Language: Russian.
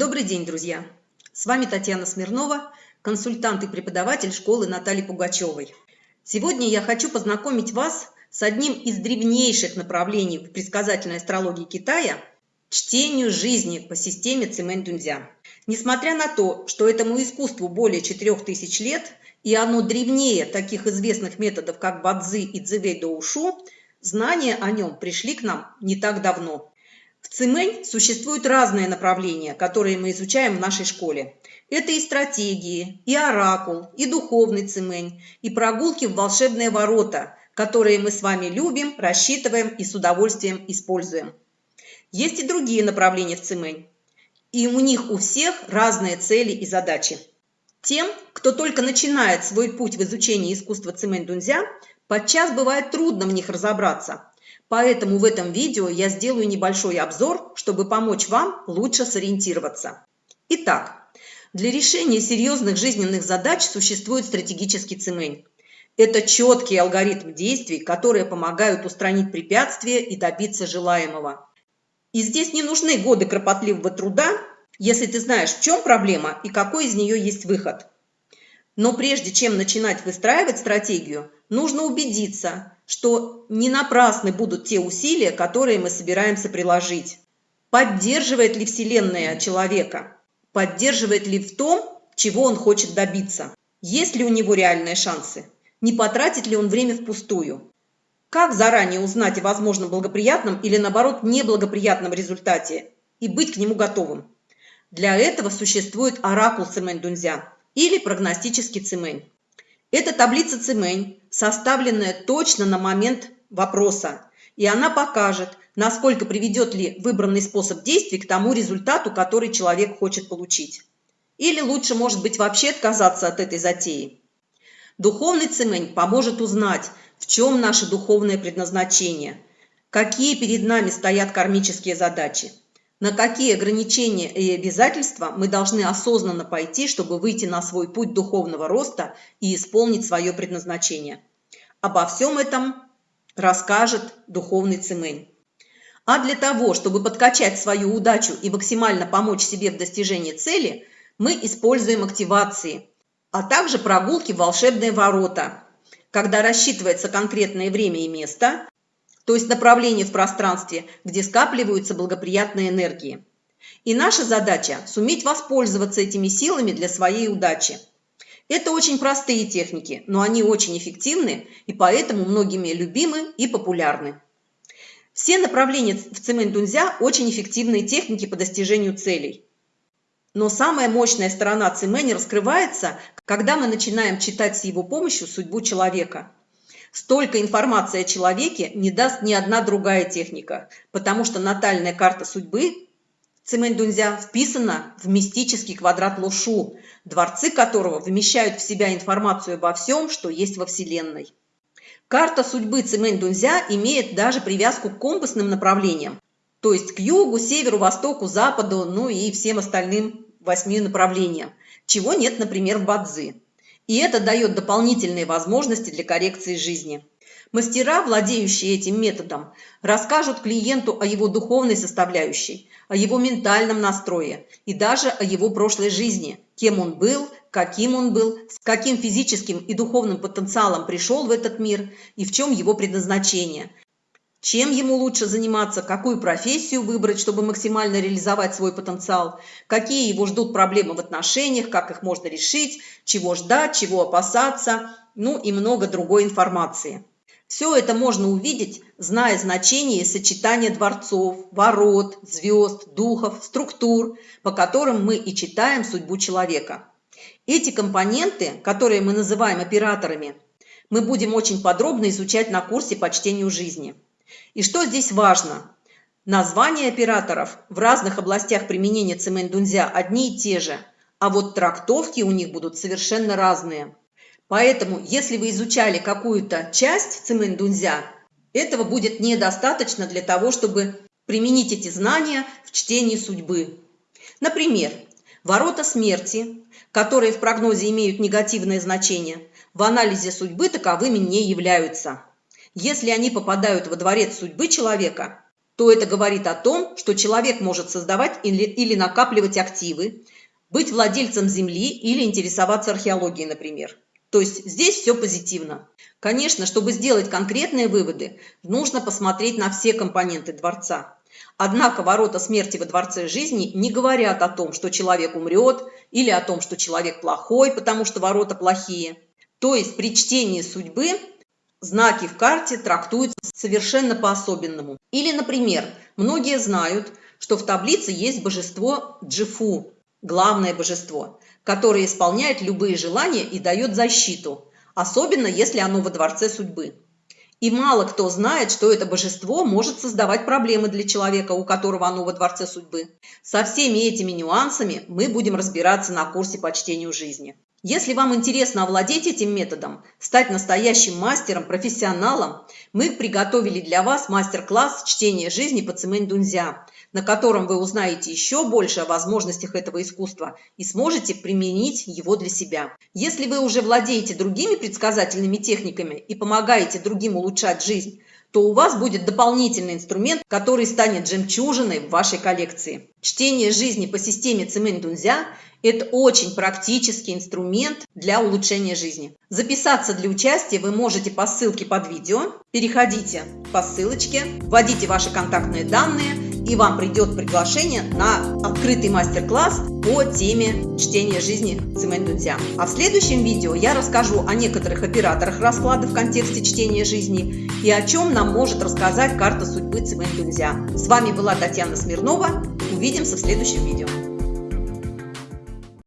Добрый день, друзья! С вами Татьяна Смирнова, консультант и преподаватель школы Натальи Пугачевой. Сегодня я хочу познакомить вас с одним из древнейших направлений в предсказательной астрологии Китая – чтению жизни по системе Цимэнь-Дунзя. Несмотря на то, что этому искусству более 4000 лет, и оно древнее таких известных методов, как Бадзи и Цзэвэй Доушу, знания о нем пришли к нам не так давно – в Цимэнь существуют разные направления, которые мы изучаем в нашей школе. Это и стратегии, и оракул, и духовный Цимэнь, и прогулки в волшебные ворота, которые мы с вами любим, рассчитываем и с удовольствием используем. Есть и другие направления в Цимэнь. И у них у всех разные цели и задачи. Тем, кто только начинает свой путь в изучении искусства Цимэнь-Дунзя, подчас бывает трудно в них разобраться – Поэтому в этом видео я сделаю небольшой обзор, чтобы помочь вам лучше сориентироваться. Итак, для решения серьезных жизненных задач существует стратегический цемень. Это четкий алгоритм действий, которые помогают устранить препятствия и добиться желаемого. И здесь не нужны годы кропотливого труда, если ты знаешь, в чем проблема и какой из нее есть выход. Но прежде чем начинать выстраивать стратегию, нужно убедиться, что не напрасны будут те усилия, которые мы собираемся приложить. Поддерживает ли Вселенная человека? Поддерживает ли в том, чего он хочет добиться? Есть ли у него реальные шансы? Не потратит ли он время впустую? Как заранее узнать о возможном благоприятном или, наоборот, неблагоприятном результате и быть к нему готовым? Для этого существует оракул Цимэнь-Дунзя или прогностический Цимэнь. Это таблица Цимэнь, составленная точно на момент вопроса, и она покажет, насколько приведет ли выбранный способ действий к тому результату, который человек хочет получить. Или лучше, может быть, вообще отказаться от этой затеи. Духовный цемень поможет узнать, в чем наше духовное предназначение, какие перед нами стоят кармические задачи на какие ограничения и обязательства мы должны осознанно пойти, чтобы выйти на свой путь духовного роста и исполнить свое предназначение. Обо всем этом расскажет духовный цемень. А для того, чтобы подкачать свою удачу и максимально помочь себе в достижении цели, мы используем активации, а также прогулки в волшебные ворота, когда рассчитывается конкретное время и место, то есть направление в пространстве, где скапливаются благоприятные энергии. И наша задача – суметь воспользоваться этими силами для своей удачи. Это очень простые техники, но они очень эффективны и поэтому многими любимы и популярны. Все направления в цемень-дунзя – очень эффективные техники по достижению целей. Но самая мощная сторона цемени раскрывается, когда мы начинаем читать с его помощью судьбу человека – Столько информации о человеке не даст ни одна другая техника, потому что натальная карта судьбы Цимэнь-Дунзя вписана в мистический квадрат Лошу, дворцы которого вмещают в себя информацию обо всем, что есть во Вселенной. Карта судьбы Цимэнь-Дунзя имеет даже привязку к компасным направлениям, то есть к югу, северу, востоку, западу, ну и всем остальным восьми направлениям, чего нет, например, в Бадзи и это дает дополнительные возможности для коррекции жизни. Мастера, владеющие этим методом, расскажут клиенту о его духовной составляющей, о его ментальном настрое и даже о его прошлой жизни, кем он был, каким он был, с каким физическим и духовным потенциалом пришел в этот мир и в чем его предназначение, чем ему лучше заниматься, какую профессию выбрать, чтобы максимально реализовать свой потенциал, какие его ждут проблемы в отношениях, как их можно решить, чего ждать, чего опасаться, ну и много другой информации. Все это можно увидеть, зная значение и сочетание дворцов, ворот, звезд, духов, структур, по которым мы и читаем судьбу человека. Эти компоненты, которые мы называем операторами, мы будем очень подробно изучать на курсе по чтению жизни. И что здесь важно? Названия операторов в разных областях применения цемень-дунзя одни и те же, а вот трактовки у них будут совершенно разные. Поэтому, если вы изучали какую-то часть цемень-дунзя, этого будет недостаточно для того, чтобы применить эти знания в чтении судьбы. Например, ворота смерти, которые в прогнозе имеют негативное значение, в анализе судьбы таковыми не являются. Если они попадают во дворец судьбы человека, то это говорит о том, что человек может создавать или, или накапливать активы, быть владельцем земли или интересоваться археологией, например. То есть здесь все позитивно. Конечно, чтобы сделать конкретные выводы, нужно посмотреть на все компоненты дворца. Однако ворота смерти во дворце жизни не говорят о том, что человек умрет, или о том, что человек плохой, потому что ворота плохие. То есть при чтении судьбы знаки в карте трактуются совершенно по-особенному. Или, например, многие знают, что в таблице есть божество Джифу, главное божество, которое исполняет любые желания и дает защиту, особенно если оно во дворце судьбы. И мало кто знает, что это божество может создавать проблемы для человека, у которого оно во дворце судьбы. Со всеми этими нюансами мы будем разбираться на курсе по чтению жизни. Если вам интересно овладеть этим методом, стать настоящим мастером, профессионалом, мы приготовили для вас мастер-класс «Чтение жизни» по Цимэнь Дунзя, на котором вы узнаете еще больше о возможностях этого искусства и сможете применить его для себя. Если вы уже владеете другими предсказательными техниками и помогаете другим улучшать жизнь, то у вас будет дополнительный инструмент, который станет жемчужиной в вашей коллекции. Чтение жизни по системе Цимэнь Дунзя – это очень практический инструмент для улучшения жизни. Записаться для участия вы можете по ссылке под видео. Переходите по ссылочке, вводите ваши контактные данные – и вам придет приглашение на открытый мастер-класс по теме чтения жизни Цимэнь Дунзя. А в следующем видео я расскажу о некоторых операторах расклада в контексте чтения жизни и о чем нам может рассказать карта судьбы Цимэнь Дунзя. С вами была Татьяна Смирнова. Увидимся в следующем видео.